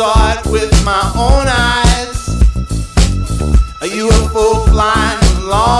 saw it with my own eyes. A UFO flying along.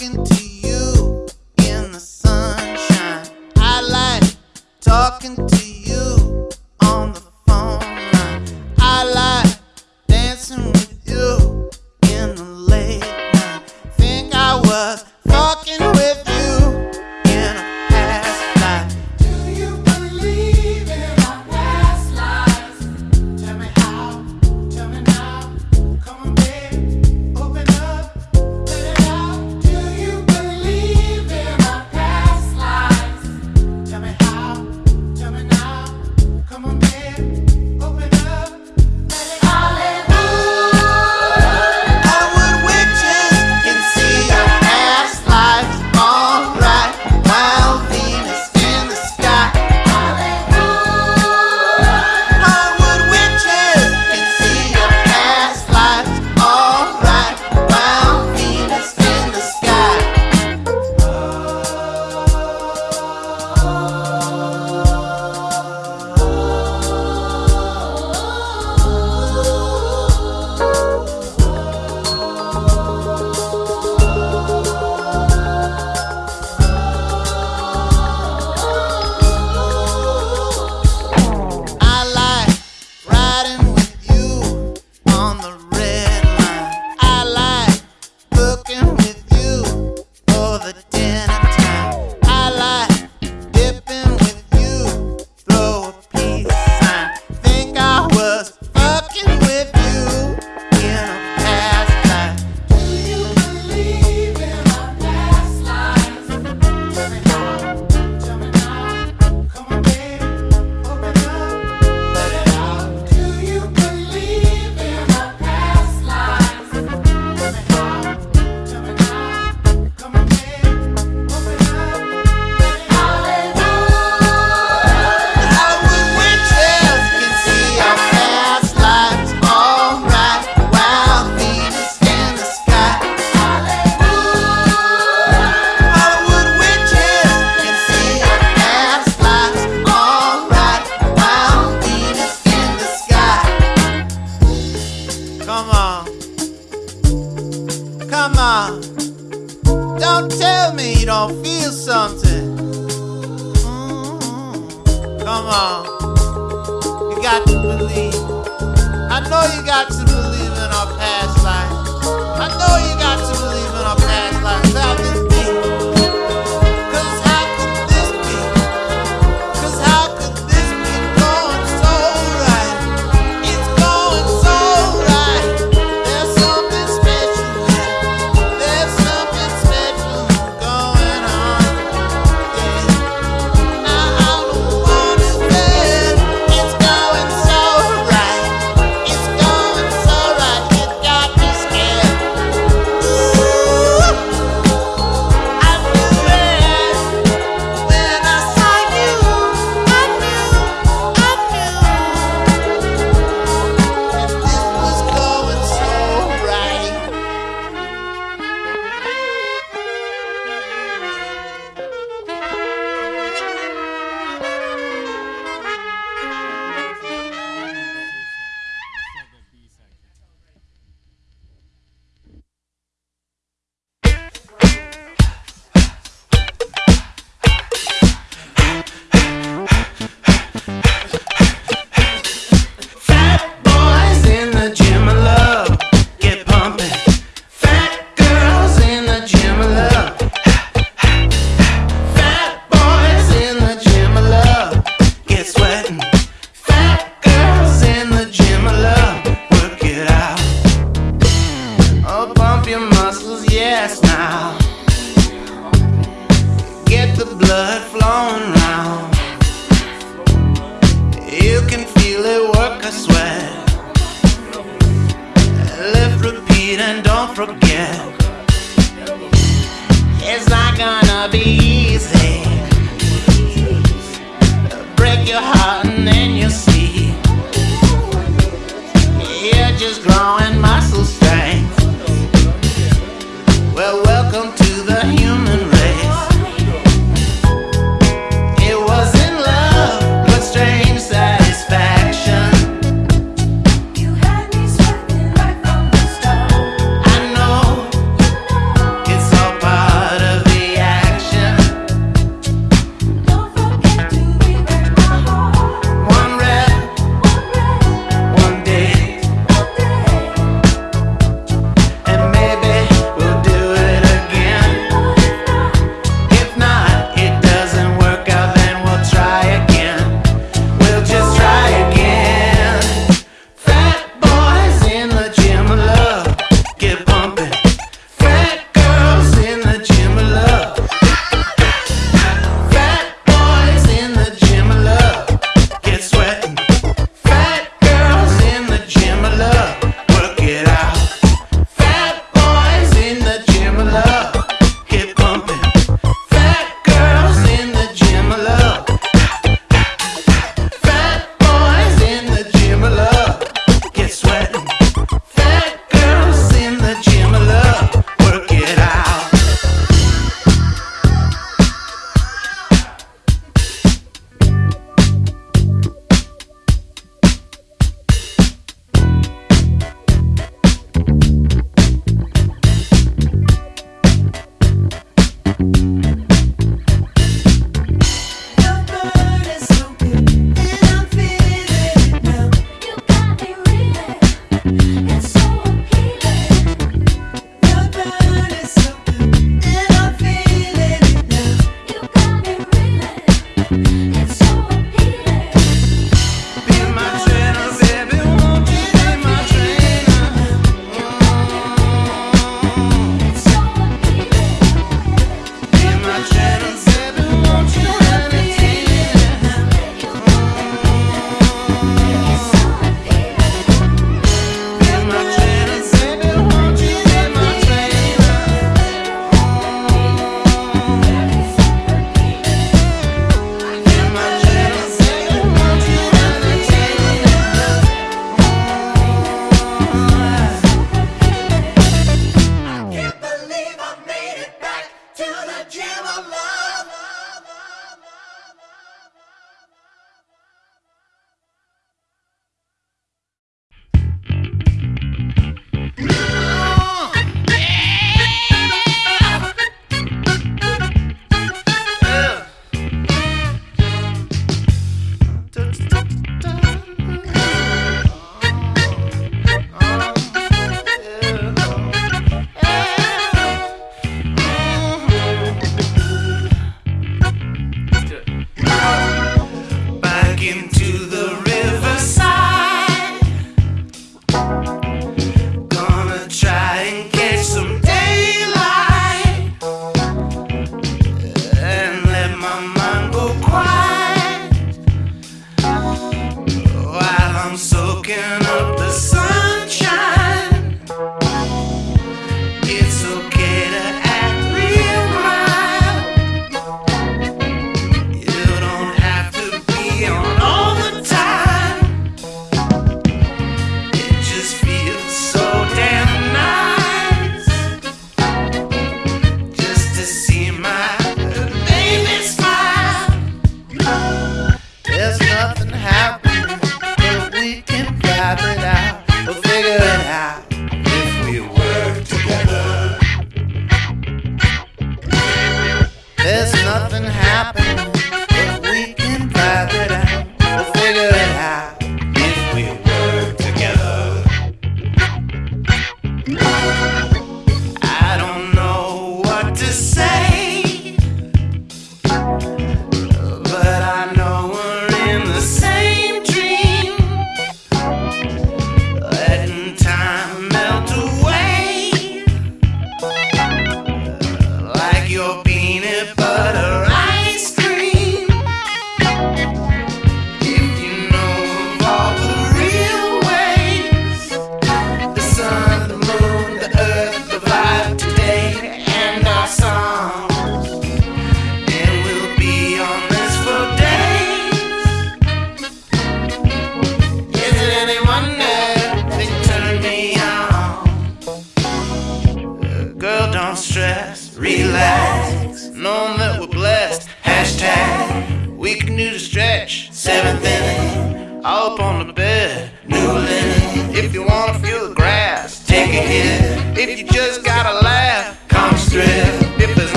talking to you in the sunshine. I like talking to your heart and then you'll see. into the Yeah.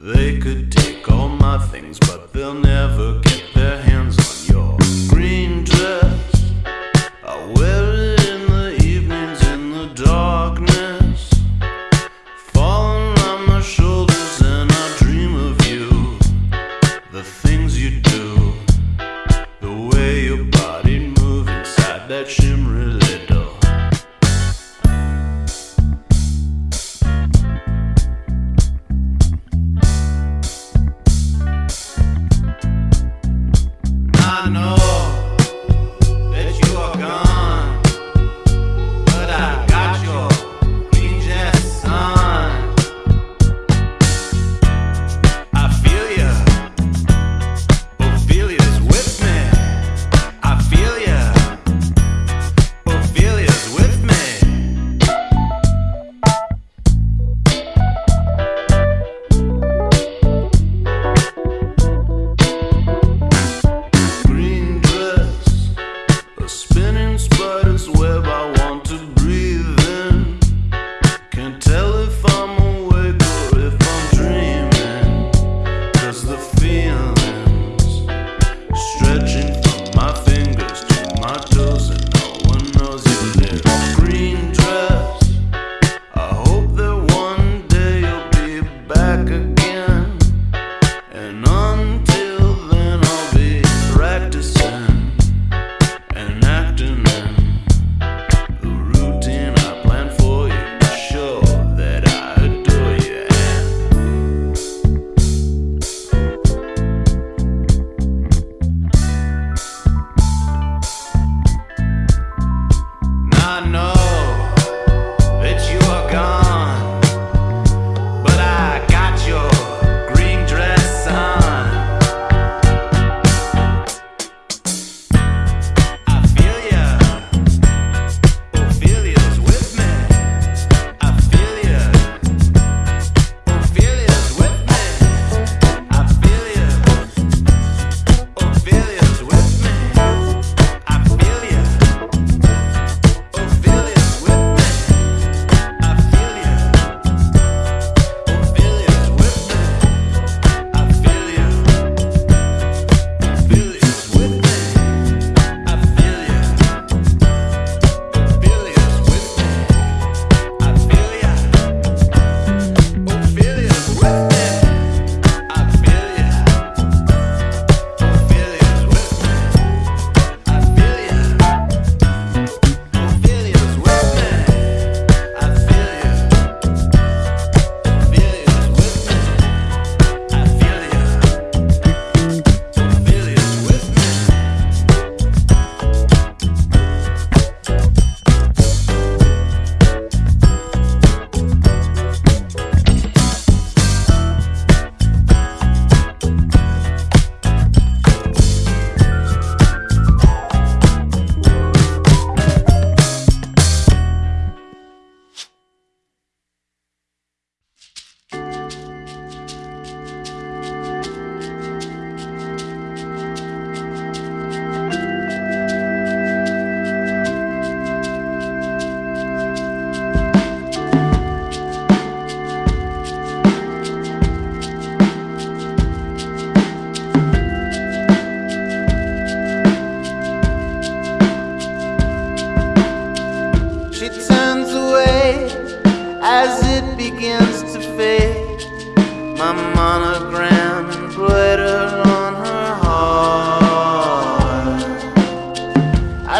They could take all my things, but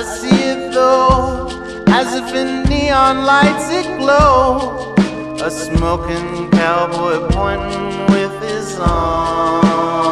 I see it though, as if in neon lights it glow. A smoking cowboy pointing with his arm.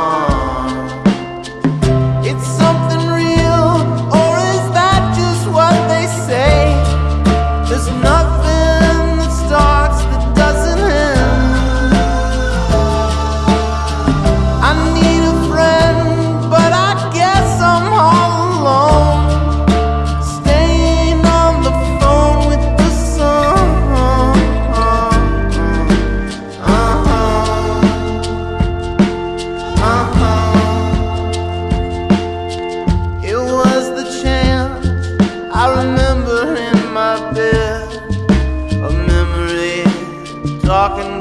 walking